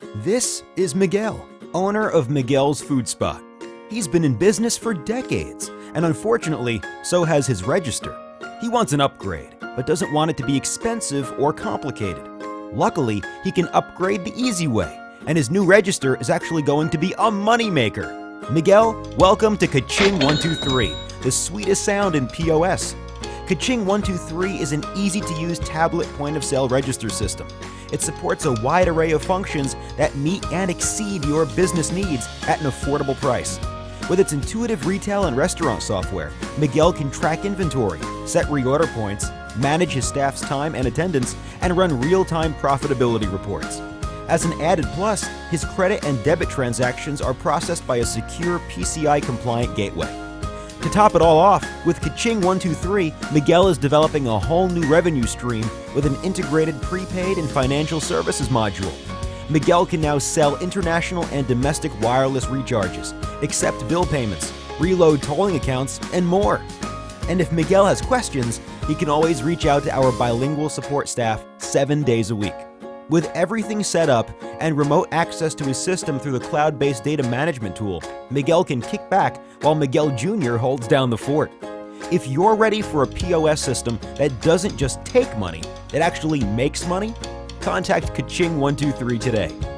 This is Miguel, owner of Miguel's Food Spot. He's been in business for decades, and unfortunately, so has his register. He wants an upgrade, but doesn't want it to be expensive or complicated. Luckily, he can upgrade the easy way, and his new register is actually going to be a moneymaker. Miguel, welcome to Kaching 123, the sweetest sound in POS. Kaching 123 is an easy to use tablet point of sale register system. It supports a wide array of functions that meet and exceed your business needs at an affordable price. With its intuitive retail and restaurant software, Miguel can track inventory, set reorder points, manage his staff's time and attendance, and run real time profitability reports. As an added plus, his credit and debit transactions are processed by a secure PCI compliant gateway. To top it all off, with Kaching 123, Miguel is developing a whole new revenue stream with an integrated prepaid and financial services module. Miguel can now sell international and domestic wireless recharges, accept bill payments, reload tolling accounts, and more. And if Miguel has questions, he can always reach out to our bilingual support staff seven days a week. With everything set up and remote access to his system through the cloud based data management tool, Miguel can kick back while Miguel Jr. holds down the fort. If you're ready for a POS system that doesn't just take money, it actually makes money, contact Kaching123 today.